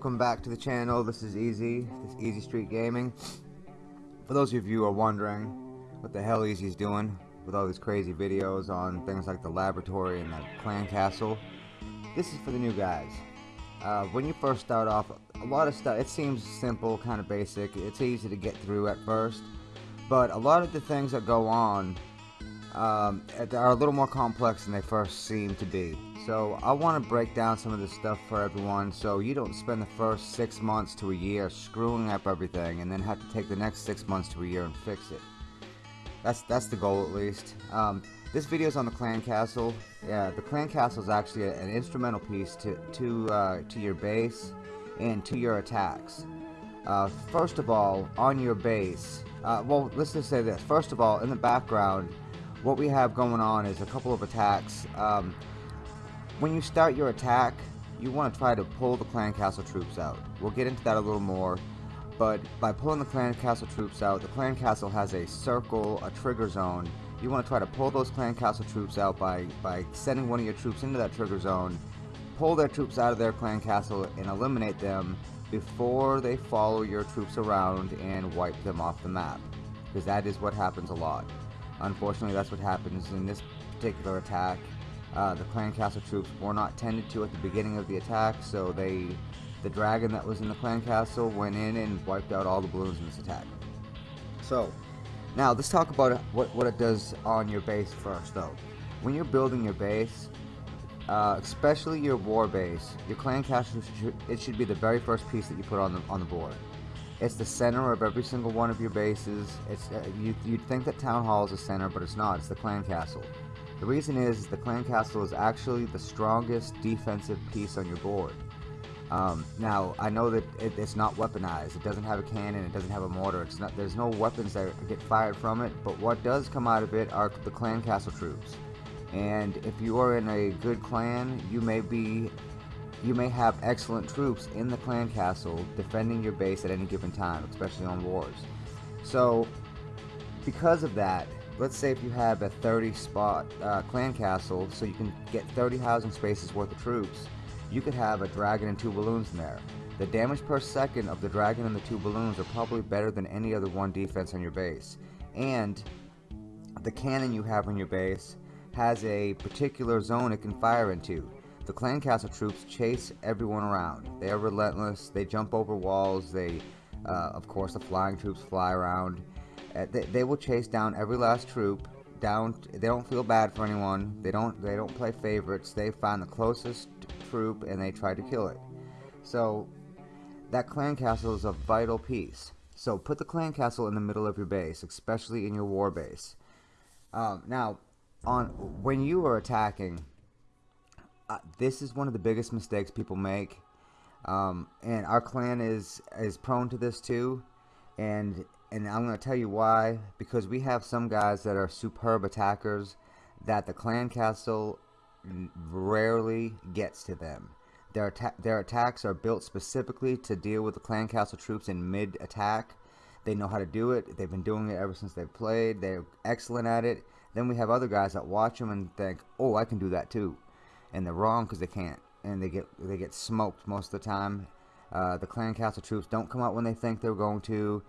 welcome back to the channel. This is Easy, this is Easy Street Gaming. For those of you who are wondering what the hell Easy's doing with all these crazy videos on things like the laboratory and the clan castle, this is for the new guys. Uh, when you first start off, a lot of stuff, it seems simple, kind of basic, it's easy to get through at first, but a lot of the things that go on um, are a little more complex than they first seem to be. So I want to break down some of this stuff for everyone so you don't spend the first six months to a year screwing up everything and then have to take the next six months to a year and fix it. That's that's the goal at least. Um, this video is on the clan castle. Yeah, the clan castle is actually a, an instrumental piece to to uh, to your base and to your attacks. Uh, first of all, on your base, uh, well, let's just say this. First of all, in the background, what we have going on is a couple of attacks. Um, when you start your attack, you want to try to pull the clan castle troops out. We'll get into that a little more, but by pulling the clan castle troops out, the clan castle has a circle, a trigger zone. You want to try to pull those clan castle troops out by, by sending one of your troops into that trigger zone, pull their troops out of their clan castle and eliminate them before they follow your troops around and wipe them off the map. Because that is what happens a lot. Unfortunately, that's what happens in this particular attack. Uh, the clan castle troops were not tended to at the beginning of the attack, so they, the dragon that was in the clan castle went in and wiped out all the balloons in this attack. So, now let's talk about what, what it does on your base first though. When you're building your base, uh, especially your war base, your clan castle, it should be the very first piece that you put on the, on the board. It's the center of every single one of your bases. It's uh, you, You'd think that Town Hall is the center, but it's not. It's the clan castle. The reason is the clan castle is actually the strongest defensive piece on your board. Um, now, I know that it, it's not weaponized. It doesn't have a cannon. It doesn't have a mortar. It's not. There's no weapons that get fired from it. But what does come out of it are the clan castle troops. And if you are in a good clan, you may be, you may have excellent troops in the clan castle defending your base at any given time, especially on wars. So, because of that, let's say if you have a 30 spot uh, clan castle so you can get 30 housing spaces worth of troops you could have a dragon and two balloons in there. The damage per second of the dragon and the two balloons are probably better than any other one defense on your base. And the cannon you have on your base has a particular zone it can fire into. The clan castle troops chase everyone around. They are relentless. They jump over walls. They uh, of course the flying troops fly around they, they will chase down every last troop. Down they don't feel bad for anyone. They don't they don't play favorites. They find the closest troop and they try to kill it. So that clan castle is a vital piece. So put the clan castle in the middle of your base especially in your war base. Um, now on when you are attacking uh, this is one of the biggest mistakes people make. Um, and our clan is is prone to this too. And and I'm going to tell you why. Because we have some guys that are superb attackers that the clan castle rarely gets to them. Their, atta their attacks are built specifically to deal with the clan castle troops in mid-attack. They know how to do it. They've been doing it ever since they've played. They're excellent at it. Then we have other guys that watch them and think, oh, I can do that too. And they're wrong because they can't. And they get they get smoked most of the time. Uh, the clan castle troops don't come out when they think they're going to.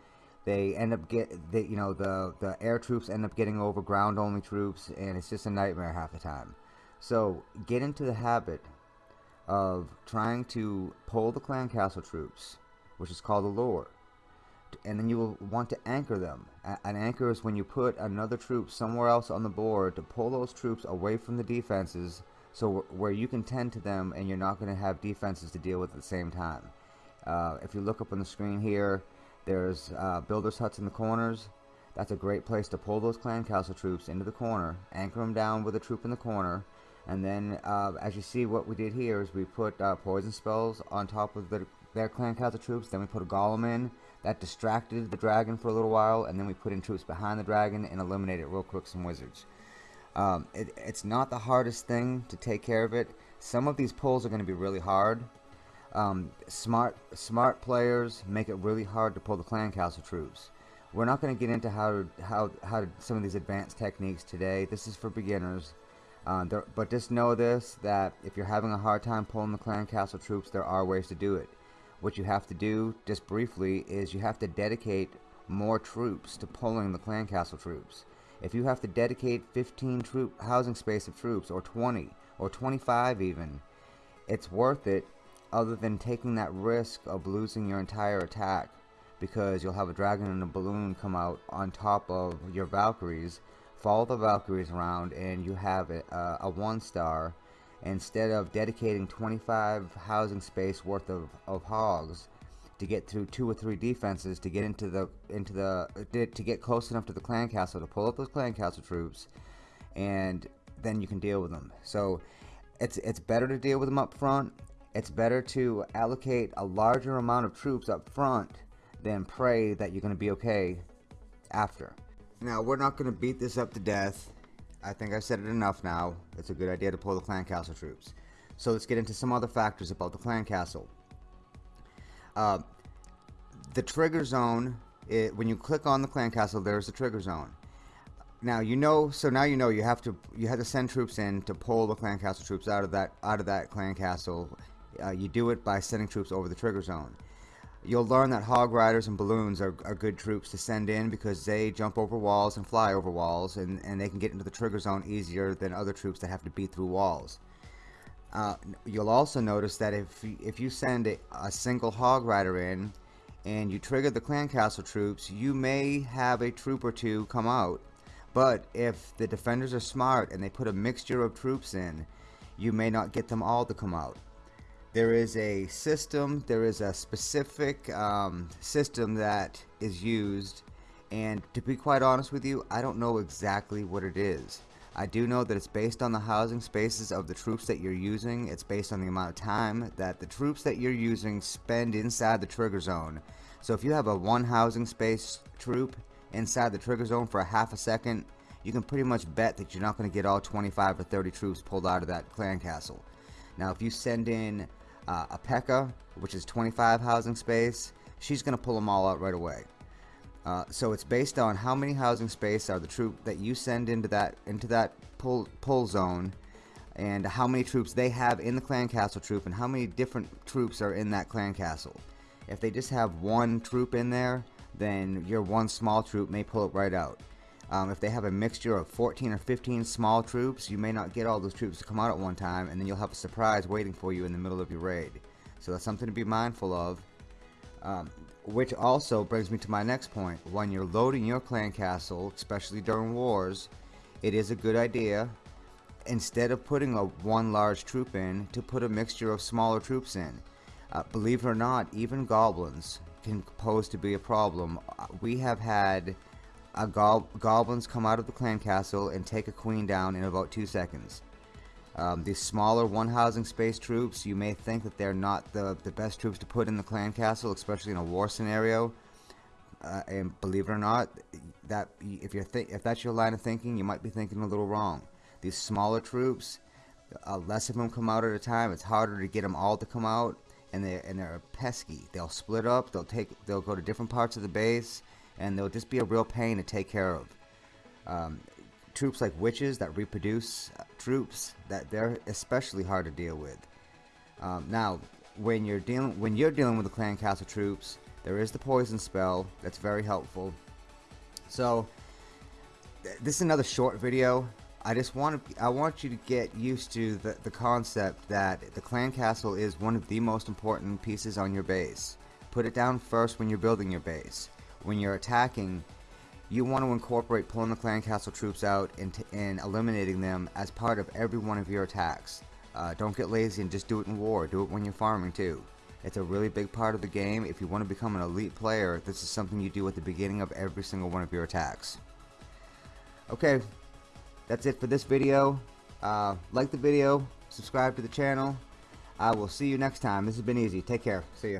They end up get they, you know the the air troops end up getting over ground only troops, and it's just a nightmare half the time. So get into the habit of trying to pull the clan castle troops, which is called a lure, and then you will want to anchor them. An anchor is when you put another troop somewhere else on the board to pull those troops away from the defenses, so where you can tend to them and you're not going to have defenses to deal with at the same time. Uh, if you look up on the screen here, there's uh, builders huts in the corners. That's a great place to pull those clan castle troops into the corner, anchor them down with a troop in the corner, and then uh, as you see what we did here is we put uh, poison spells on top of the, their clan castle troops, then we put a golem in, that distracted the dragon for a little while, and then we put in troops behind the dragon and eliminated real quick some wizards. Um, it, it's not the hardest thing to take care of it. Some of these pulls are going to be really hard, um, smart smart players make it really hard to pull the clan castle troops. We're not going to get into how how how some of these advanced techniques today. This is for beginners. Uh, there, but just know this that if you're having a hard time pulling the clan castle troops, there are ways to do it. what you have to do, just briefly, is you have to dedicate more troops to pulling the clan castle troops. If you have to dedicate 15 troop housing space of troops, or 20, or 25 even, it's worth it other than taking that risk of losing your entire attack because you'll have a dragon and a balloon come out on top of your Valkyries, follow the Valkyries around, and you have a, uh, a one star instead of dedicating 25 housing space worth of, of hogs to get through two or three defenses to get into the into the to get close enough to the clan castle to pull up those clan castle troops and then you can deal with them. So it's it's better to deal with them up front it's better to allocate a larger amount of troops up front than pray that you're going to be okay after now we're not going to beat this up to death I think I've said it enough now it's a good idea to pull the clan castle troops so let's get into some other factors about the clan castle uh, the trigger zone, it, when you click on the clan castle, there's a trigger zone. Now you know, so now you know you have to you have to send troops in to pull the clan castle troops out of that out of that clan castle. Uh, you do it by sending troops over the trigger zone. You'll learn that hog riders and balloons are, are good troops to send in because they jump over walls and fly over walls and, and they can get into the trigger zone easier than other troops that have to beat through walls. Uh, you'll also notice that if if you send a, a, single hog rider in and you trigger the clan castle troops you may have a troop or two come out but if the defenders are smart and they put a mixture of troops in you may not get them all to come out there is a system there is a specific um, system that is used and to be quite honest with you I don't know exactly what it is I do know that it's based on the housing spaces of the troops that you're using. It's based on the amount of time that the troops that you're using spend inside the trigger zone. So if you have a one housing space troop inside the trigger zone for a half a second, you can pretty much bet that you're not going to get all 25 or 30 troops pulled out of that clan castle. Now if you send in uh, a P.E.K.K.A, which is 25 housing space, she's going to pull them all out right away. Uh, so it's based on how many housing space are the troop that you send into that into that pull pull zone and how many troops they have in the clan castle troop and how many different troops are in that clan castle if they just have one troop in there then your one small troop may pull it right out um, if they have a mixture of 14 or 15 small troops you may not get all those troops to come out at one time and then you'll have a surprise waiting for you in the middle of your raid so that's something to be mindful of um, which also brings me to my next point. When you're loading your clan castle, especially during wars, it is a good idea, instead of putting a one large troop in, to put a mixture of smaller troops in. Uh, believe it or not, even goblins can pose to be a problem. Uh, we have had go goblins come out of the clan castle and take a queen down in about two seconds. Um, these smaller one housing space troops, you may think that they're not the, the best troops to put in the clan castle, especially in a war scenario. Uh, and believe it or not, that if you're if that's your line of thinking, you might be thinking a little wrong. These smaller troops, uh, less of them come out at a time. It's harder to get them all to come out, and they and they're pesky. They'll split up. They'll take. They'll go to different parts of the base, and they'll just be a real pain to take care of. Um, troops like witches that reproduce uh, troops that they're especially hard to deal with. Um, now, when you're dealing when you're dealing with the clan castle troops, there is the poison spell that's very helpful. So, th this is another short video. I just want to I want you to get used to the, the concept that the clan castle is one of the most important pieces on your base. Put it down first when you're building your base. When you're attacking, you want to incorporate pulling the clan castle troops out and, and eliminating them as part of every one of your attacks. Uh, don't get lazy and just do it in war. Do it when you're farming too. It's a really big part of the game. If you want to become an elite player, this is something you do at the beginning of every single one of your attacks. Okay, that's it for this video. Uh, like the video, subscribe to the channel. I will see you next time. This has been easy. Take care. See ya.